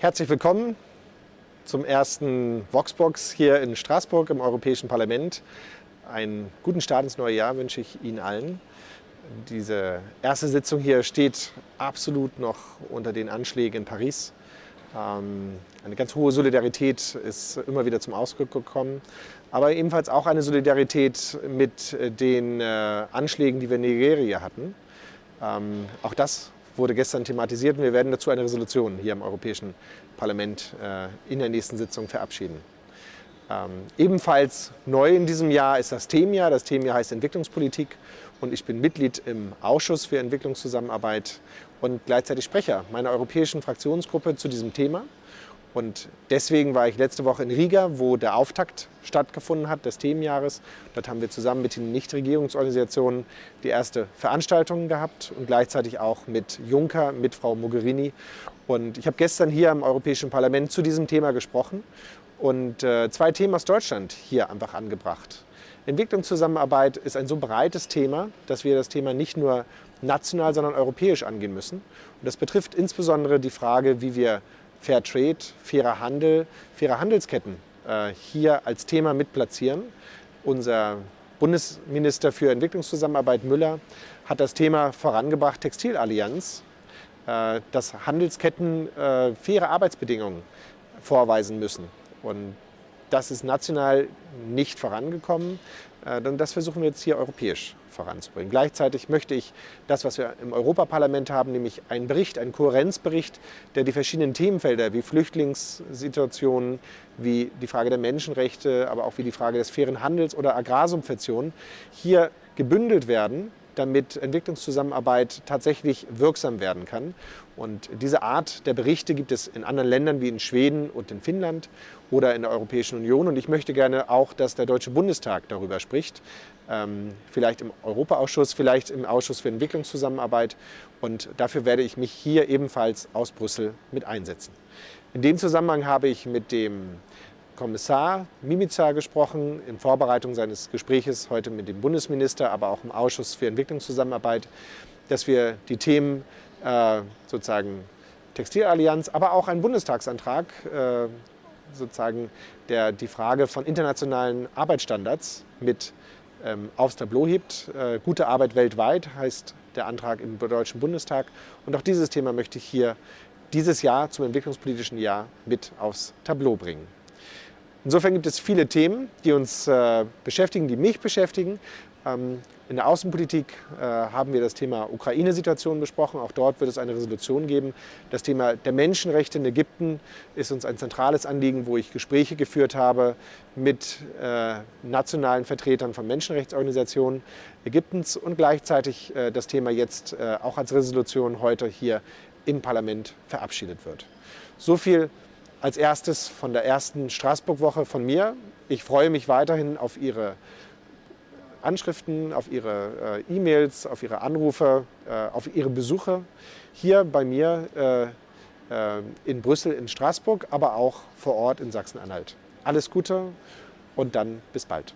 Herzlich willkommen zum ersten Voxbox hier in Straßburg im Europäischen Parlament. Einen guten Start ins neue Jahr wünsche ich Ihnen allen. Diese erste Sitzung hier steht absolut noch unter den Anschlägen in Paris. Ähm, eine ganz hohe Solidarität ist immer wieder zum Ausdruck gekommen, aber ebenfalls auch eine Solidarität mit den äh, Anschlägen, die wir in Nigeria hatten. Ähm, auch das wurde gestern thematisiert und wir werden dazu eine Resolution hier im Europäischen Parlament äh, in der nächsten Sitzung verabschieden. Ähm, ebenfalls neu in diesem Jahr ist das Themenjahr. Das Themenjahr heißt Entwicklungspolitik und ich bin Mitglied im Ausschuss für Entwicklungszusammenarbeit und gleichzeitig Sprecher meiner europäischen Fraktionsgruppe zu diesem Thema. Und deswegen war ich letzte Woche in Riga, wo der Auftakt stattgefunden hat des Themenjahres. Dort haben wir zusammen mit den Nichtregierungsorganisationen die erste Veranstaltung gehabt und gleichzeitig auch mit Juncker, mit Frau Mogherini. Und ich habe gestern hier im Europäischen Parlament zu diesem Thema gesprochen und äh, zwei Themen aus Deutschland hier einfach angebracht. Entwicklungszusammenarbeit ist ein so breites Thema, dass wir das Thema nicht nur national, sondern europäisch angehen müssen. Und das betrifft insbesondere die Frage, wie wir Fair Trade, fairer Handel, faire Handelsketten äh, hier als Thema mit platzieren. Unser Bundesminister für Entwicklungszusammenarbeit Müller hat das Thema vorangebracht, Textilallianz, äh, dass Handelsketten äh, faire Arbeitsbedingungen vorweisen müssen. Und das ist national nicht vorangekommen. Äh, das versuchen wir jetzt hier europäisch voranzubringen. Gleichzeitig möchte ich das, was wir im Europaparlament haben, nämlich einen Bericht, einen Kohärenzbericht, der die verschiedenen Themenfelder wie Flüchtlingssituationen, wie die Frage der Menschenrechte, aber auch wie die Frage des fairen Handels oder Agrarsubventionen hier gebündelt werden damit Entwicklungszusammenarbeit tatsächlich wirksam werden kann. Und diese Art der Berichte gibt es in anderen Ländern wie in Schweden und in Finnland oder in der Europäischen Union. Und ich möchte gerne auch, dass der Deutsche Bundestag darüber spricht. Ähm, vielleicht im Europaausschuss, vielleicht im Ausschuss für Entwicklungszusammenarbeit. Und dafür werde ich mich hier ebenfalls aus Brüssel mit einsetzen. In dem Zusammenhang habe ich mit dem Kommissar Mimica gesprochen in Vorbereitung seines Gespräches heute mit dem Bundesminister, aber auch im Ausschuss für Entwicklungszusammenarbeit, dass wir die Themen äh, sozusagen Textilallianz, aber auch ein Bundestagsantrag, äh, sozusagen der die Frage von internationalen Arbeitsstandards mit ähm, aufs Tableau hebt. Äh, gute Arbeit weltweit heißt der Antrag im Deutschen Bundestag. Und auch dieses Thema möchte ich hier dieses Jahr zum entwicklungspolitischen Jahr mit aufs Tableau bringen. Insofern gibt es viele Themen, die uns äh, beschäftigen, die mich beschäftigen. Ähm, in der Außenpolitik äh, haben wir das Thema Ukraine-Situation besprochen. Auch dort wird es eine Resolution geben. Das Thema der Menschenrechte in Ägypten ist uns ein zentrales Anliegen, wo ich Gespräche geführt habe mit äh, nationalen Vertretern von Menschenrechtsorganisationen Ägyptens und gleichzeitig das Thema jetzt auch als Resolution heute hier im Parlament verabschiedet wird. So viel als erstes von der ersten Straßburg-Woche von mir. Ich freue mich weiterhin auf Ihre Anschriften, auf Ihre äh, E-Mails, auf Ihre Anrufe, äh, auf Ihre Besuche hier bei mir äh, äh in Brüssel, in Straßburg, aber auch vor Ort in Sachsen-Anhalt. Alles Gute und dann bis bald.